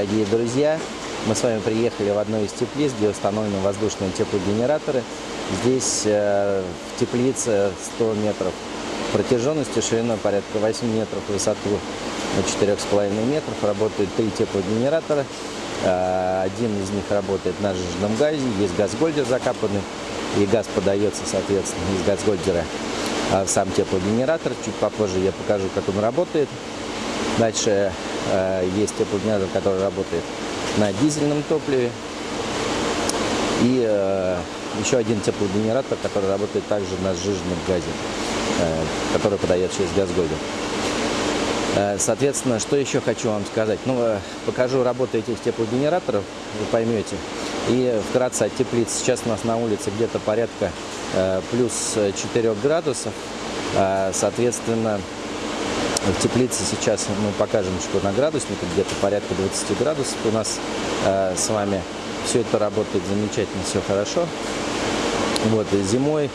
дорогие друзья! Мы с вами приехали в одну из теплиц, где установлены воздушные теплогенераторы. Здесь э, в теплице 100 метров протяженности, шириной порядка 8 метров, высоту 4,5 метров. Работают три теплогенератора. Э, один из них работает на жиженном газе, есть газгольдер закапанный, и газ подается, соответственно, из газгольдера в сам теплогенератор. Чуть попозже я покажу, как он работает. Дальше есть теплогенератор, который работает на дизельном топливе. И э, еще один теплогенератор, который работает также на сжиженном газе, э, который подает через газгольдер. Э, соответственно, что еще хочу вам сказать? Ну, э, покажу работу этих теплогенераторов, вы поймете. И вкратце от теплиц. Сейчас у нас на улице где-то порядка э, плюс 4 градусов. Соответственно, в теплице сейчас мы покажем, что на градуснике где-то порядка 20 градусов у нас э, с вами. Все это работает замечательно, все хорошо. Вот, зимой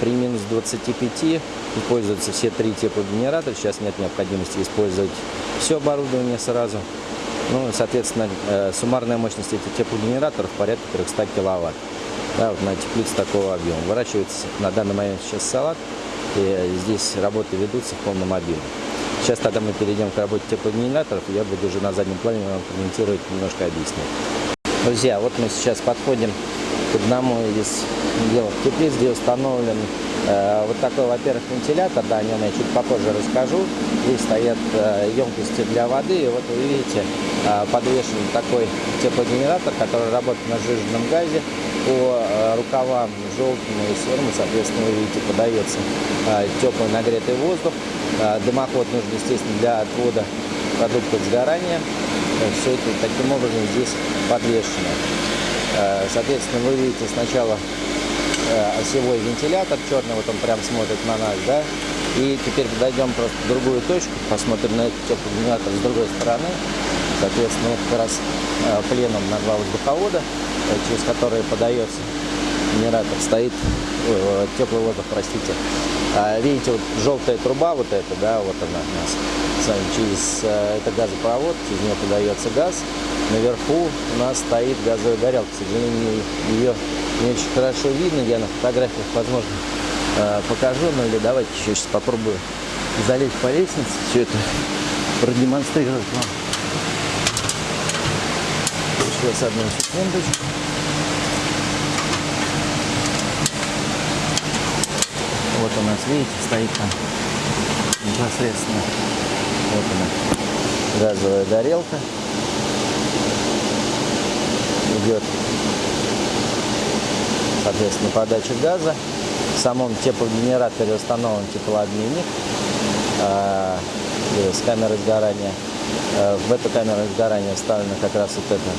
при минус 25 используются все три теплогенератора. Сейчас нет необходимости использовать все оборудование сразу. Ну, соответственно, э, суммарная мощность этих теплогенераторов порядка 300 киловатт. Да, вот на теплице такого объема. Выращивается на данный момент сейчас салат. И здесь работы ведутся в полном объеме. Сейчас тогда мы перейдем к работе теплогенераторов, я буду уже на заднем плане вам комментировать, немножко объяснять. Друзья, вот мы сейчас подходим к одному из делов теплиц, где установлен э, вот такой, во-первых, вентилятор, да, о нем я чуть попозже расскажу. Здесь стоят э, емкости для воды, и вот вы видите, э, подвешен такой теплогенератор, который работает на сжиженном газе. По э, рукавам желтому и серому, соответственно, вы видите, подается э, теплый нагретый воздух. Э, дымоход нужен, естественно, для отвода продуктов сгорания. Все это таким образом здесь подвешено. Соответственно, вы видите сначала осевой вентилятор черный, вот он прям смотрит на нас, да, и теперь подойдем просто в другую точку, посмотрим на этот теплогенератор с другой стороны. Соответственно, вот как раз пленом на два воздуховода, через которые подается генератор, стоит э, теплый воздух, простите. А, видите, вот желтая труба вот эта, да, вот она у нас. Через э, это газопровод, через нее подается газ. Наверху у нас стоит газовая горелка. К сожалению, ее не очень хорошо видно. Я на фотографиях, возможно, э, покажу. Ну или давайте еще сейчас попробую залезть по лестнице, все это продемонстрировать вам. Сейчас одну секундочку. Вот у нас, видите, стоит там непосредственно. Вот она, газовая горелка. Идет, соответственно, подача газа. В самом теплогенераторе установлен теплообменник э, с камерой сгорания. Э, в эту камеру сгорания вставлена как раз вот эта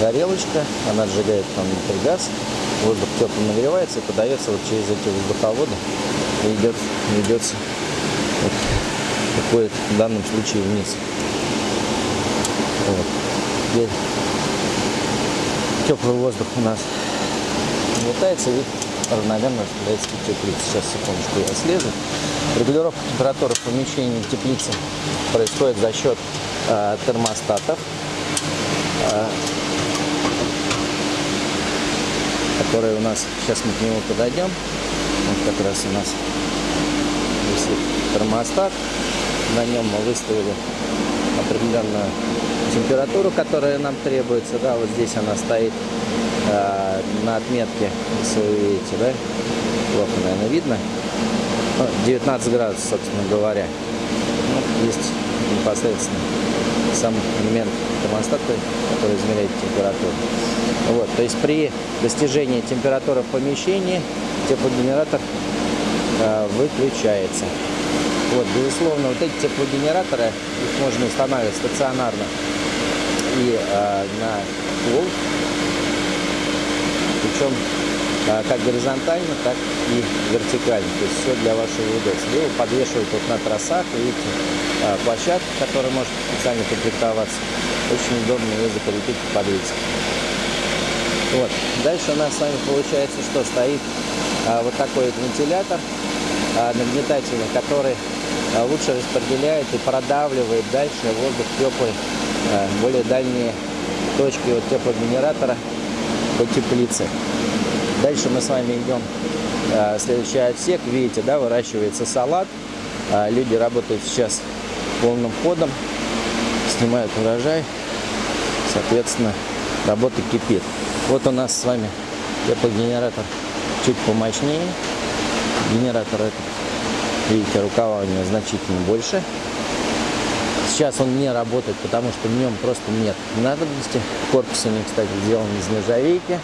горелочка. Она сжигает там внутри газ воздух теплый нагревается и подается вот через эти воздуховоды и идет, идется вот, уходит в данном случае вниз. Вот. Теплый воздух у нас летается и равномерно распределяется в теплице. Сейчас, секундочку, я слезу. Регулировка температуры в помещении в теплице происходит за счет э, термостатов. Э, который у нас, сейчас мы к нему подойдем, вот как раз у нас висит термостат, на нем мы выставили определенную температуру, которая нам требуется, да, вот здесь она стоит э, на отметке, если вы видите, да, плохо, наверное, видно, 19 ну, градусов, собственно говоря, ну, есть непосредственно сам элемент термостата, который измеряет температуру. Вот, то есть при достижении температуры в помещении теплогенератор э, выключается. Вот, безусловно, вот эти теплогенераторы, их можно устанавливать стационарно и э, на пол, причем э, как горизонтально, так и вертикально. То есть все для вашего удобства. Его подвешивают вот на тросах, видите, э, площадка, которая может специально комплектоваться. Очень удобно ее закрепить под подвеске. Вот. Дальше у нас с вами получается, что стоит а, вот такой вот вентилятор а, нагнетательный, который а, лучше распределяет и продавливает дальше воздух теплый э, более дальние точки от теплогенератора по теплице. Дальше мы с вами идем э, следующий отсек. Видите, да, выращивается салат. Э, люди работают сейчас полным ходом, снимают урожай. Соответственно, работа кипит. Вот у нас с вами теплогенератор чуть помощнее. Генератор этот, видите, рукава у него значительно больше. Сейчас он не работает, потому что в нем просто нет надобности. Корпус у него, кстати, сделан из нержавейки.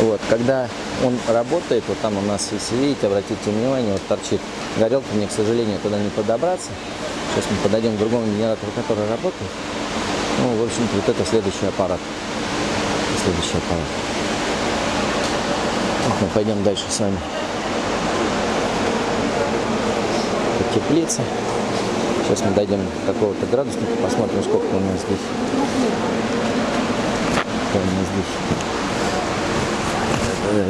Вот, когда он работает, вот там у нас, если видите, обратите внимание, вот торчит горелка, мне, к сожалению, туда не подобраться. Сейчас мы подойдем к другому генератору, который работает. Ну, в общем-то, вот это следующий аппарат. Следующий аппарат. Мы пойдем дальше с вами по теплице. Сейчас мы дойдем до какого-то градусника, посмотрим, сколько у нас здесь. Какая у нас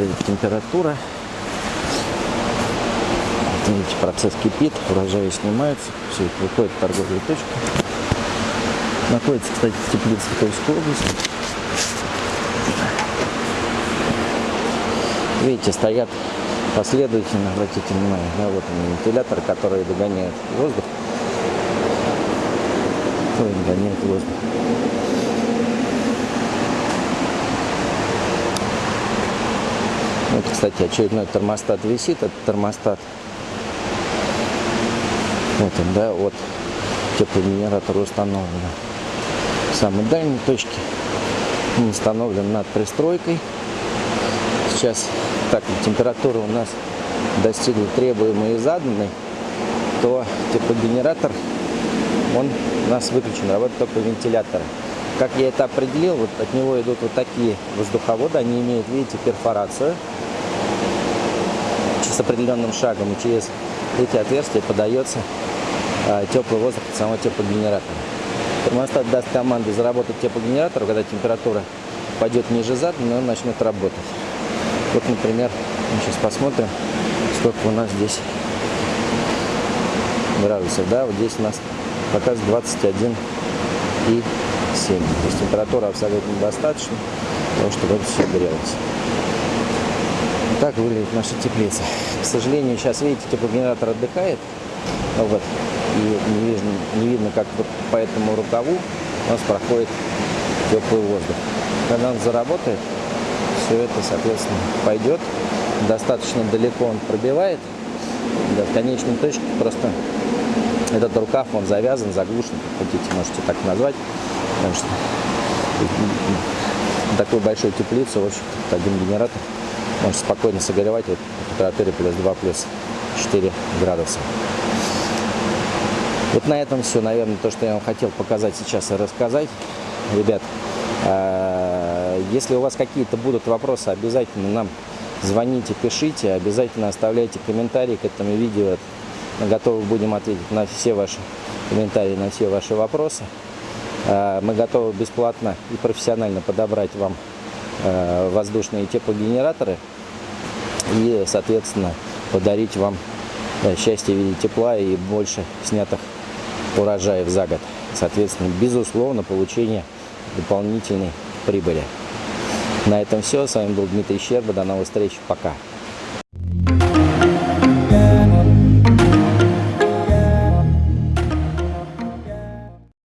здесь температура. Видите, процесс кипит, урожаи снимаются, все это выходит в торговые точки. Находится, кстати, теплица в области. Видите, стоят последовательно, обратите внимание, да, вот он вентилятор, который догоняет воздух. Ой, догоняет воздух. Вот, кстати, очередной термостат висит. Этот термостат, вот он, да, от теплогенератора установлен. В самой дальней точке он установлен над пристройкой. Сейчас, так температура у нас достигла требуемой и заданной, то теплогенератор, он у нас выключен, работает только вентиляторы. Как я это определил, вот от него идут вот такие воздуховоды, они имеют, видите, перфорацию с определенным шагом, и через эти отверстия подается а, теплый воздух от самого теплогенератора. Термостат даст команду заработать теплогенератор, когда температура пойдет ниже заданной, он начнет работать. Вот, например, сейчас посмотрим, сколько у нас здесь градусов. Да, вот здесь у нас показывает 21 и 7. То есть температура абсолютно достаточно того, чтобы это все грелось. Так выглядит наша теплица. К сожалению, сейчас, видите, теплогенератор отдыхает. Вот. И не видно, не видно, как вот по этому рукаву у нас проходит теплый воздух. Когда он заработает, все это, соответственно, пойдет. Достаточно далеко он пробивает. В конечной точке просто этот рукав, он завязан, заглушен, как хотите, можете так назвать. Потому что такую большую теплицу, в общем один генератор может спокойно согревать вот, в температуре плюс 2, плюс 4 градуса. Вот на этом все, наверное, то, что я вам хотел показать сейчас и рассказать. Ребят, а, если у вас какие-то будут вопросы, обязательно нам звоните, пишите, обязательно оставляйте комментарии к этому видео. Готовы будем ответить на все ваши комментарии, на все ваши вопросы. А, мы готовы бесплатно и профессионально подобрать вам а, воздушные теплогенераторы и, соответственно, подарить вам счастье в виде тепла и больше снятых урожаев за год. Соответственно, безусловно, получение дополнительной прибыли. На этом все. С вами был Дмитрий Щерба. До новых встреч. Пока.